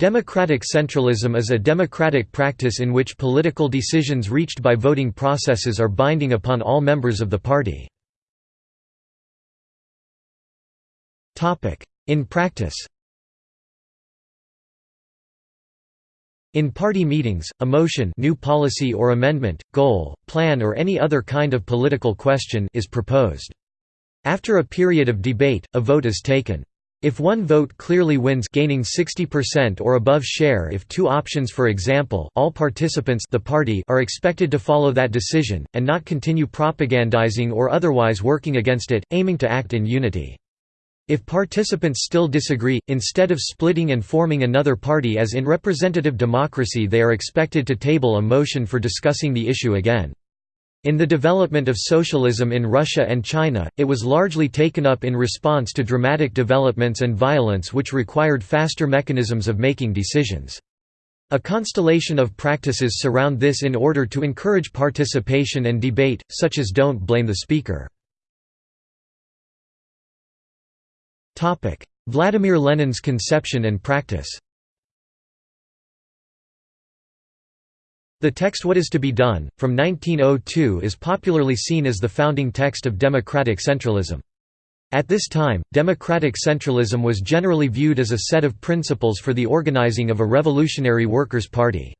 Democratic centralism is a democratic practice in which political decisions reached by voting processes are binding upon all members of the party. In practice In party meetings, a motion new policy or amendment, goal, plan or any other kind of political question is proposed. After a period of debate, a vote is taken. If one vote clearly wins gaining 60% or above share if two options for example all participants the party are expected to follow that decision, and not continue propagandizing or otherwise working against it, aiming to act in unity. If participants still disagree, instead of splitting and forming another party as in representative democracy they are expected to table a motion for discussing the issue again. In the development of socialism in Russia and China, it was largely taken up in response to dramatic developments and violence which required faster mechanisms of making decisions. A constellation of practices surround this in order to encourage participation and debate, such as don't blame the speaker. Vladimir Lenin's conception and practice The text What is to be done, from 1902 is popularly seen as the founding text of democratic centralism. At this time, democratic centralism was generally viewed as a set of principles for the organizing of a revolutionary workers' party.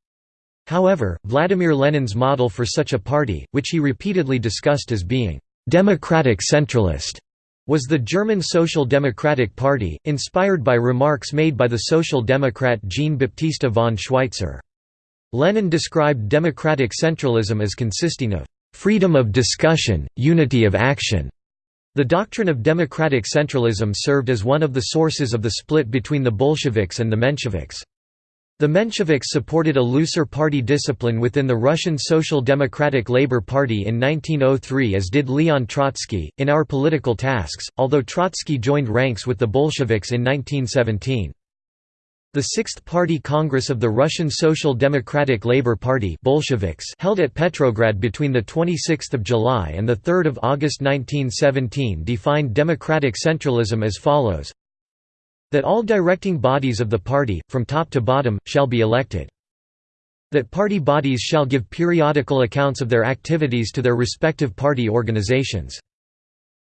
However, Vladimir Lenin's model for such a party, which he repeatedly discussed as being «democratic centralist», was the German Social Democratic Party, inspired by remarks made by the Social Democrat Jean-Baptiste von Schweitzer. Lenin described democratic centralism as consisting of freedom of discussion, unity of action. The doctrine of democratic centralism served as one of the sources of the split between the Bolsheviks and the Mensheviks. The Mensheviks supported a looser party discipline within the Russian Social Democratic Labour Party in 1903 as did Leon Trotsky, in Our Political Tasks, although Trotsky joined ranks with the Bolsheviks in 1917. The Sixth Party Congress of the Russian Social Democratic Labour Party Bolsheviks held at Petrograd between 26 July and 3 August 1917 defined democratic centralism as follows that all directing bodies of the party, from top to bottom, shall be elected. That party bodies shall give periodical accounts of their activities to their respective party organizations.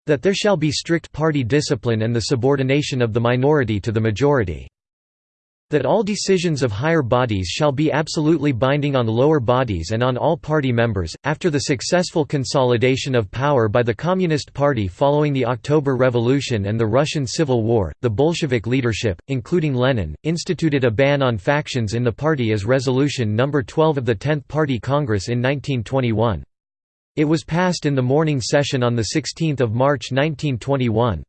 That there shall be strict party discipline and the subordination of the minority to the majority that all decisions of higher bodies shall be absolutely binding on lower bodies and on all party members. After the successful consolidation of power by the Communist Party following the October Revolution and the Russian Civil War, the Bolshevik leadership, including Lenin, instituted a ban on factions in the party as Resolution No. 12 of the 10th Party Congress in 1921. It was passed in the morning session on 16 March 1921.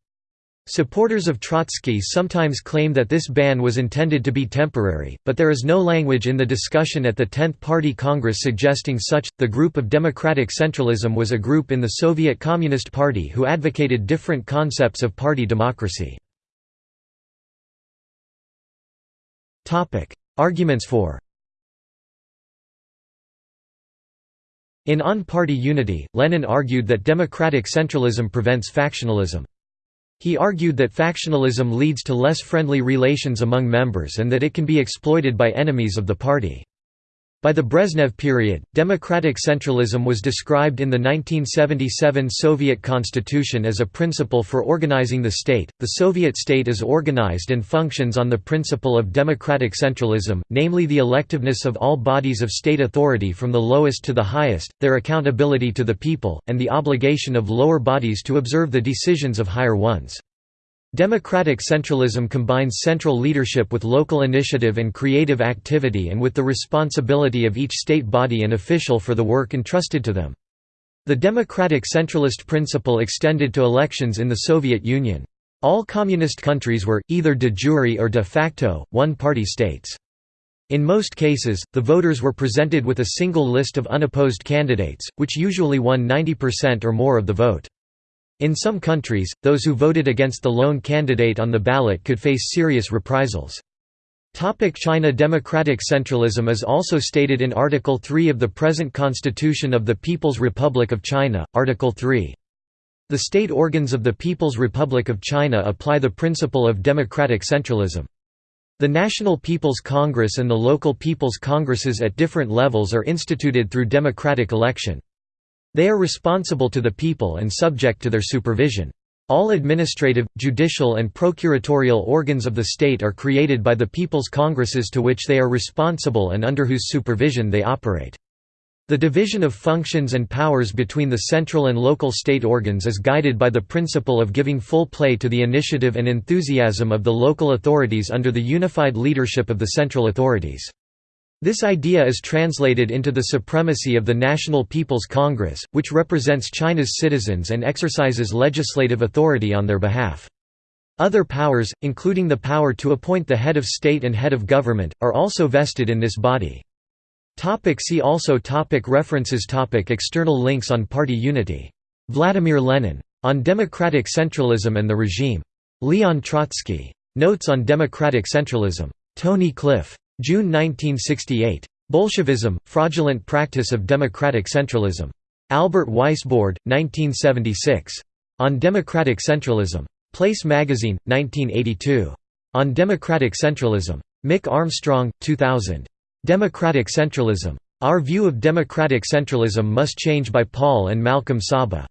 Supporters of Trotsky sometimes claim that this ban was intended to be temporary, but there is no language in the discussion at the 10th Party Congress suggesting such. The group of democratic centralism was a group in the Soviet Communist Party who advocated different concepts of party democracy. Topic: Arguments for In On Party Unity, Lenin argued that democratic centralism prevents factionalism. He argued that factionalism leads to less friendly relations among members and that it can be exploited by enemies of the party. By the Brezhnev period, democratic centralism was described in the 1977 Soviet constitution as a principle for organizing the state. The Soviet state is organized and functions on the principle of democratic centralism, namely the electiveness of all bodies of state authority from the lowest to the highest, their accountability to the people, and the obligation of lower bodies to observe the decisions of higher ones. Democratic centralism combines central leadership with local initiative and creative activity and with the responsibility of each state body and official for the work entrusted to them. The democratic centralist principle extended to elections in the Soviet Union. All communist countries were, either de jure or de facto, one-party states. In most cases, the voters were presented with a single list of unopposed candidates, which usually won 90% or more of the vote. In some countries, those who voted against the lone candidate on the ballot could face serious reprisals. China Democratic centralism is also stated in Article 3 of the present Constitution of the People's Republic of China, Article 3. The state organs of the People's Republic of China apply the principle of democratic centralism. The National People's Congress and the local People's Congresses at different levels are instituted through democratic election. They are responsible to the people and subject to their supervision. All administrative, judicial and procuratorial organs of the state are created by the People's Congresses to which they are responsible and under whose supervision they operate. The division of functions and powers between the central and local state organs is guided by the principle of giving full play to the initiative and enthusiasm of the local authorities under the unified leadership of the central authorities. This idea is translated into the supremacy of the National People's Congress, which represents China's citizens and exercises legislative authority on their behalf. Other powers, including the power to appoint the head of state and head of government, are also vested in this body. Topic see also topic References topic External links on party unity. Vladimir Lenin. On democratic centralism and the regime. Leon Trotsky. Notes on democratic centralism. Tony Cliff. June 1968. Bolshevism, Fraudulent Practice of Democratic Centralism. Albert Weisbord, 1976. On Democratic Centralism. Place Magazine, 1982. On Democratic Centralism. Mick Armstrong, 2000. Democratic Centralism. Our View of Democratic Centralism Must Change by Paul and Malcolm Saba.